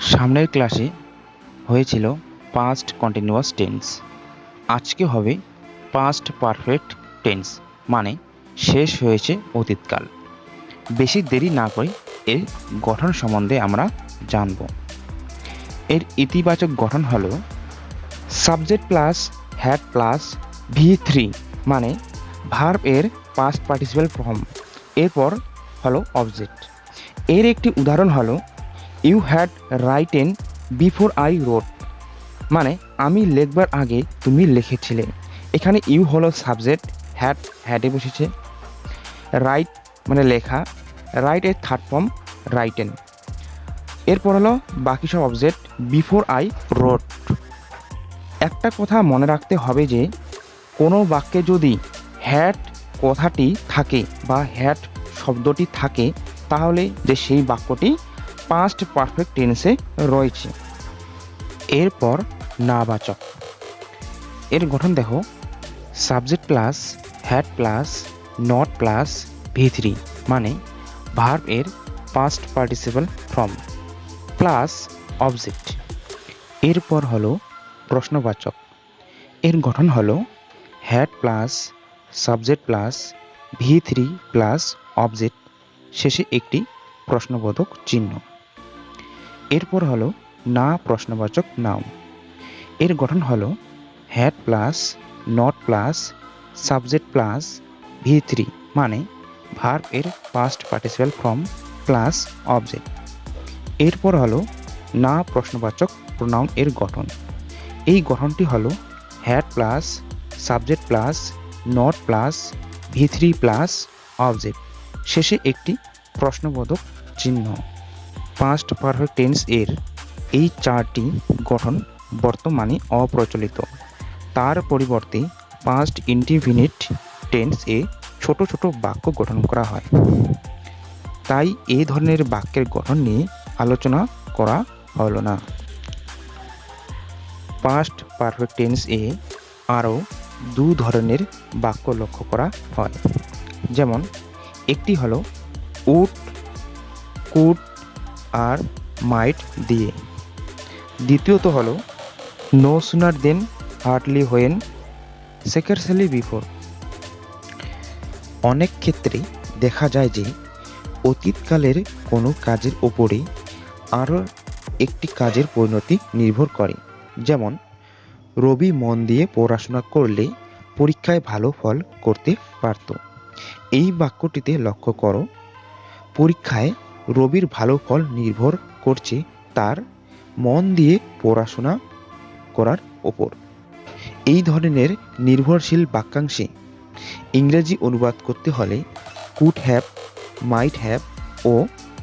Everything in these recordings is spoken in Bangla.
সামনের ক্লাসে হয়েছিল পাস্ট কন্টিনিউয়াস টেন্স আজকে হবে পাস্ট পারফেক্ট টেন্স মানে শেষ হয়েছে অতীতকাল। বেশি দেরি না করে এর গঠন সম্বন্ধে আমরা জানব। এর ইতিবাচক গঠন হলো subject plus had plus V three মানে ভার্ব এর পাস্ট পার্টিসিপাল ফর্ম এরপর হলো অবজেক্ট এর একটি উদাহরণ হলো you had written before I wrote মানে আমি লেখবার আগে তুমি লিখেছিলে। এখানে ইউ হলো সাবজেক্ট হ্যাড হ্যাডে বসেছে। রাইট মানে লেখা। রাইট এর থার্ড ফর্ম রাইটেন এরপর হলো বাকি সব অবজেক্ট বিফোর আই রোড একটা কথা মনে রাখতে হবে যে, কোনো বাক্যে যদি হ্যাড কথাটি থাকে বা হ্যাড শব্দটি থাকে, তাহলে যে সেই বাক্যটি পাস্ট পারফেক্ট টেন্সে রয়েছে। এরপর নাবাচক। এর গঠন দেখো। Subject plus had plus not plus V three মানে ভার্ব এর past participle form plus object এরপর হলো প্রশ্নবাচক। এর গঠন হলো had plus subject plus V three plus object শেষে একটি প্রশ্নবোধক চিহ্ন। এরপর হলো না প্রশ্নবাচক নাউন। এর গঠন হলো had plus not plus subject plus V three মানে ভার্ব এর past participle form plus object এরপর হলো না প্রশ্নবাচক প্রোনাউন এর গঠন। এই গঠনটি হলো had plus subject plus not plus V three plus object শেষে একটি প্রশ্নবোধক চিহ্ন। পাস্ট পারফেক্ট টেন্স এর এই চারটি গঠন বর্তমানে অপ্রচলিত। তার পরিবর্তে পাস্ট ইন্ডিফিনিট টেন্স এ ছোট ছোট বাক্য গঠন করা হয়। তাই এই ধরনের বাক্যের গঠন নিয়ে আলোচনা করা হলো না। পাস্ট পারফেক্ট টেন্স এ আরও দু ধরনের বাক্য লক্ষ্য করা হয়। যেমন, একটি হলো উট কুড আর মাইট দিয়ে। দ্বিতীয়ত হলো, no sooner than hardly when scarcely before. অনেক ক্ষেত্রে দেখা যায় যে, অতীতকালের কোনো কাজের ওপরে আরও একটি কাজের পরিণতি নির্ভর করে। যেমন, রবি মন দিয়ে পড়াশোনা করলে পরীক্ষায় ভালো ফল করতে পারত। এই বাক্যটিতে লক্ষ্য করো, পরীক্ষায় রবির ভালো ফল নির্ভর করছে তার মন দিয়ে পড়াশোনা করার ওপর। এই ধরনের নির্ভরশীল বাক্যাংশে ইংরেজি অনুবাদ করতে হলে কুড হ্যাভ মাইট হ্যাভ ও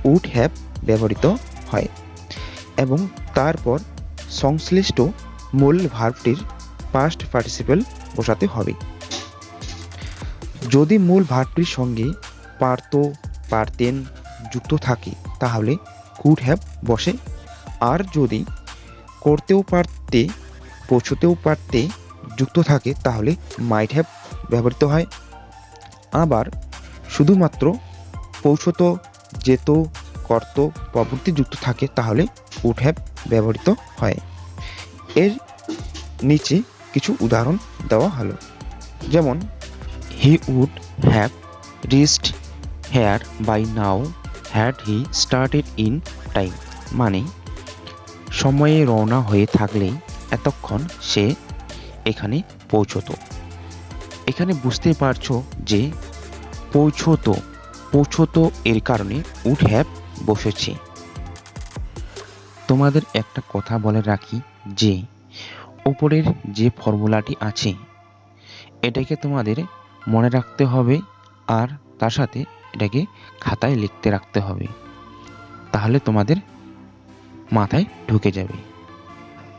উড হ্যাভ ব্যবহৃত হয় এবং তারপর সংশ্লিষ্ট মূল ভার্বটির পাস্ট পার্টিসিপেল বসাতে হবে। যদি মূল ভার্বটির সঙ্গে পারত পারতেন যুক্ত থাকে, তাহলে কুড হ্যাভ বসে। আর যদি করতেও পারতে, পৌঁছতেও পারতে যুক্ত থাকে, তাহলে মাইট হ্যাভ ব্যবহৃত হয়। আবার শুধুমাত্র পৌঁছত, যেত, কর্ত প্রবৃত্তি যুক্ত থাকে, তাহলে উড হ্যাভ ব্যবহৃত হয়। এর নিচে কিছু উদাহরণ দেওয়া হলো। যেমন he would have reached here by now had he started in time মানে সময়ে রওনা হয়ে থাকলেই এতক্ষণ সে এখানে পৌঁছতো। এখানে বুঝতে পারছ যে পৌঁছতো পৌঁছতো এর কারণে উড হ্যাভ বসেছে। তোমাদের একটা কথা বলে রাখি যে ওপরের যে ফর্মুলাটি আছে, এটাকে তোমাদের মনে রাখতে হবে আর তার সাথে এটাকে খাতায় লিখতে রাখতে হবে। তাহলে তোমাদের মাথায় ঢুকে যাবে।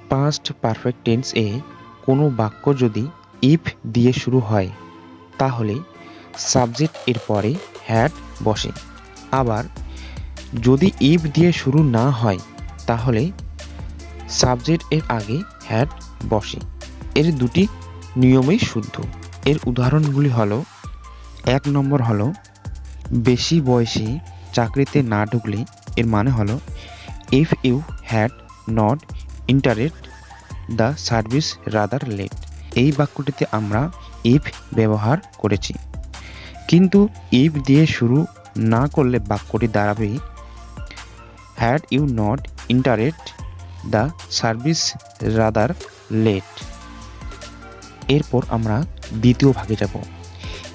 পাস্ট পারফেক্ট টেন্স এ কোনো বাক্য যদি ইফ দিয়ে শুরু হয়, তাহলে সাবজেক্ট এর পরে হ্যাড বসে। আবার যদি ইফ দিয়ে শুরু না হয়, তাহলে সাবজেক্ট এর আগে হ্যাড বসে। এর দুটি নিয়মেই শুদ্ধ। এর উদাহরণগুলি হলো, এক নম্বর হলো বেশি বয়সে চাকরিতে না ঢুকলে এর মানে হলো if you had not entered the service rather late এই বাক্যটিতে আমরা ইফ ব্যবহার করেছি। কিন্তু ইফ দিয়ে শুরু না করলে বাক্যটি দাঁড়াবে had you not interest the service rather late এরপর আমরা দ্বিতীয় ভাগে যাব।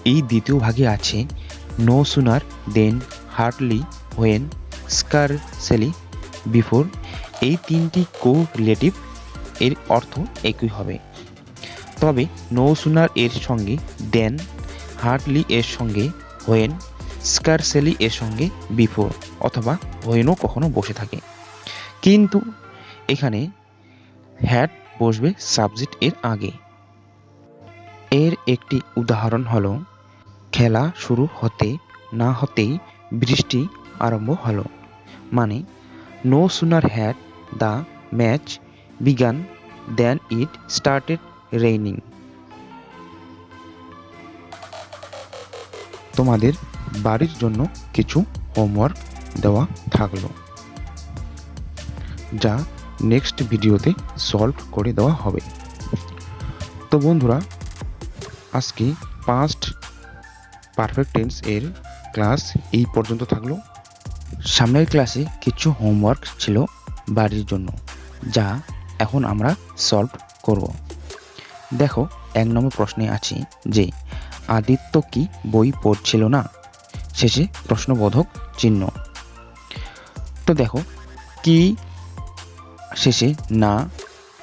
এই দ্বিতীয় ভাগে আছে sooner than hardly when scarcely before এই তিনটি কো রিলেটিভ এর অর্থ একই হবে। তবে নো সুনার এর সঙ্গে দেন হার্টলি এর সঙ্গে হোয়েন স্কারসেলি এর সঙ্গে বিফোর অথবা হোয়েনও কখনো বসে থাকে। কিন্তু এখানে হ্যাড বসবে সাবজেক্ট এর আগে। এর একটি উদাহরণ হলো খেলা শুরু হতে না হতেই বৃষ্টি আরম্ভ হলো। মানে no sooner had the match began than it started raining তোমাদের বাড়ির জন্য কিছু হোমওয়ার্ক দেওয়া থাকল, যা নেক্সট ভিডিওতে সলভ করে দেওয়া হবে। তো বন্ধুরা, আজকে পাস্ট পারফেক্ট টেন্স এর ক্লাস এই পর্যন্ত থাকল। সামনের ক্লাসে কিছু হোমওয়ার্ক ছিল বাড়ির জন্য, যা এখন আমরা সলভ করব। দেখো, এক নম্বর প্রশ্নে আছে যে, আদিত্য কি বই পড়ছিল না? শেষে প্রশ্নবোধক চিহ্ন। তো দেখো, কি? শেষে না,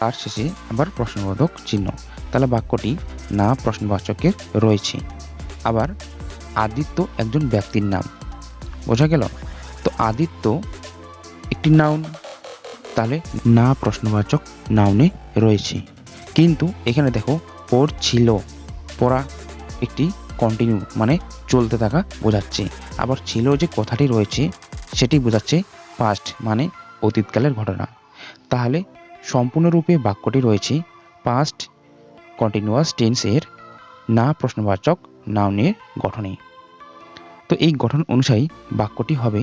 আর শেষে আবার প্রশ্নবোধক চিহ্ন। তাহলে বাক্যটি না প্রশ্নবাচকের রয়েছে। আবার আদিত্য একজন ব্যক্তির নাম। বোঝা গেল? তো আদিত্য একটি নাউন তাহলে না প্রশ্নবাচক নাউনে রয়েছে। কিন্তু এখানে দেখো পড়ছিল পড়া একটি কন্টিনিউ মানে চলতে থাকা বোঝাচ্ছে। আবার ছিল যে কথাটি রয়েছে, সেটি বোঝাচ্ছে পাস্ট মানে অতীতকালের ঘটনা। তাহলে সম্পূর্ণরূপে বাক্যটি রয়েছে পাস্ট কন্টিনিউয়াস টেন্সের না প্রশ্নবাচক নাউনের গঠনে তো এই গঠন অনুযায়ী বাক্যটি হবে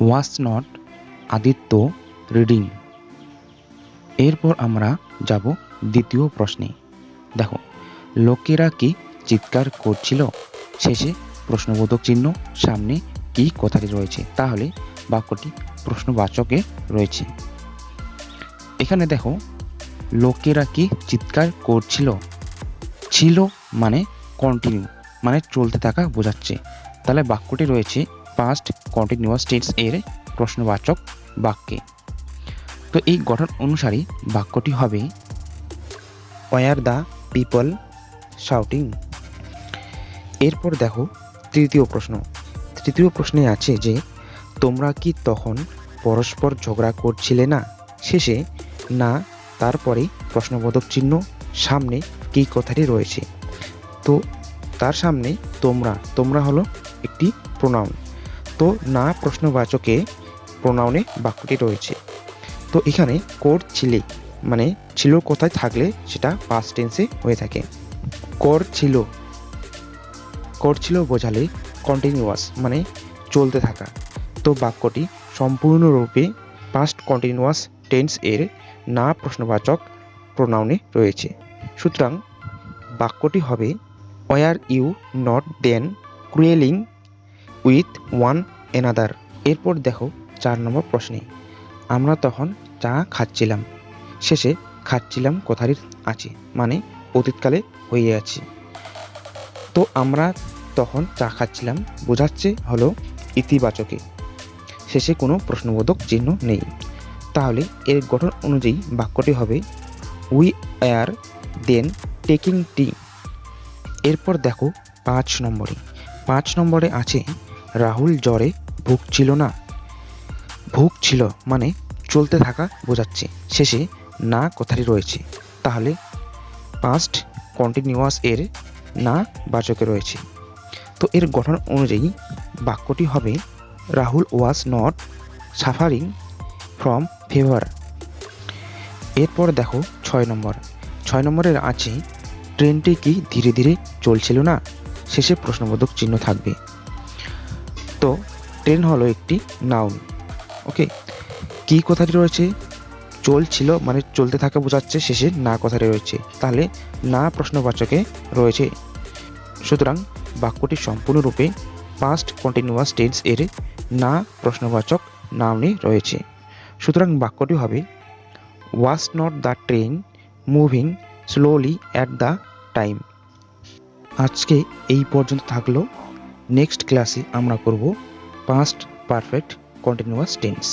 ওয়াস নট আদিত্য রিডিং এরপর আমরা যাব দ্বিতীয় প্রশ্নে। দেখো, লোকেরা কি চিৎকার করছিল? শেষে প্রশ্নবোধক চিহ্ন, সামনে কি কথাটি রয়েছে? তাহলে বাক্যটি প্রশ্নবাচকে রয়েছে। এখানে দেখো, লোকেরা কি চিৎকার করছিল? ছিল মানে কন্টিনিউ মানে চলতে থাকা বোঝাচ্ছে। তাহলে বাক্যটি রয়েছে পাস্ট কন্টিনিউয়াস টেন্স এর প্রশ্নবাচক বাক্যে। তো এই গঠন অনুসারে বাক্যটি হবে ওয়ার দ্য পিপল শাউটিং এরপর দেখো তৃতীয় প্রশ্ন। তৃতীয় প্রশ্নে আছে যে, তোমরা কি তখন পরস্পর ঝগড়া করছিলে না? শেষে, না, তারপরে প্রশ্নবোধক চিহ্ন সামনে কি কথাটি রয়েছে। তো তার সামনে তোমরা তোমরা হলো একটি প্রোনাউন তো না প্রশ্নবাচকে প্রোনাউনে বাক্যটি রয়েছে। তো এখানে কোর ছিলে মানে ছিল কোথায় থাকলে সেটা পাস্ট টেন্সে হয়ে থাকে। কর ছিল কর ছিল বোঝালে কন্টিনিউয়াস মানে চলতে থাকা। তো বাক্যটি সম্পূর্ণরূপে পাস্ট কন্টিনিউয়াস টেন্স এর না প্রশ্নবাচক প্রোনাউনে রয়েছে। সুতরাং বাক্যটি হবে were you not then quarrelling with one another এরপর দেখো চার নম্বর প্রশ্নে, আমরা তখন চা খাচ্ছিলাম। শেষে খাচ্ছিলাম কথাটি আছে মানে অতীতকালে হয়ে আছে। তো আমরা তখন চা খাচ্ছিলাম, বোঝাচ্ছে হলো ইতিবাচকে। শেষে কোনো প্রশ্নবোধক চিহ্ন নেই। তাহলে এর গঠন অনুযায়ী বাক্যটি হবে we are then taking tea এরপর দেখো পাঁচ নম্বরে। পাঁচ নম্বরে আছে, রাহুল জ্বরে ভুগছিল না। ভুগছিল মানে চলতে থাকা বোঝাচ্ছে। শেষে না কথাটি রয়েছে। তাহলে পাস্ট কন্টিনিউয়াস এর না বাচকে রয়েছে। তো এর গঠন অনুযায়ী বাক্যটি হবে, Rahul was not suffering from fever এরপর দেখো ছয় নম্বর। ছয় নম্বরের আছে ট্রেনটি কি ধীরে ধীরে চলছিল না? শেষে প্রশ্নবোধক চিহ্ন থাকবে। তো, ট্রেন হলো একটি নাউন। ওকে, কি কথাটি রয়েছে? চলছিল মানে চলতে থাকা বোঝাচ্ছে শেষে না কথাটি রয়েছে। তাহলে না প্রশ্নবাচকে রয়েছে। সুতরাং বাক্যটি সম্পূর্ণরূপে পাস্ট কন্টিনিউয়াস টেন্স এর না প্রশ্নবাচক নামে রয়েছে। সুতরাং বাক্যটি হবে was not the train moving slowly at the time আজকে এই পর্যন্ত থাকল। নেক্সট ক্লাসে আমরা করব পাস্ট পারফেক্ট কন্টিনিউয়াস টেন্স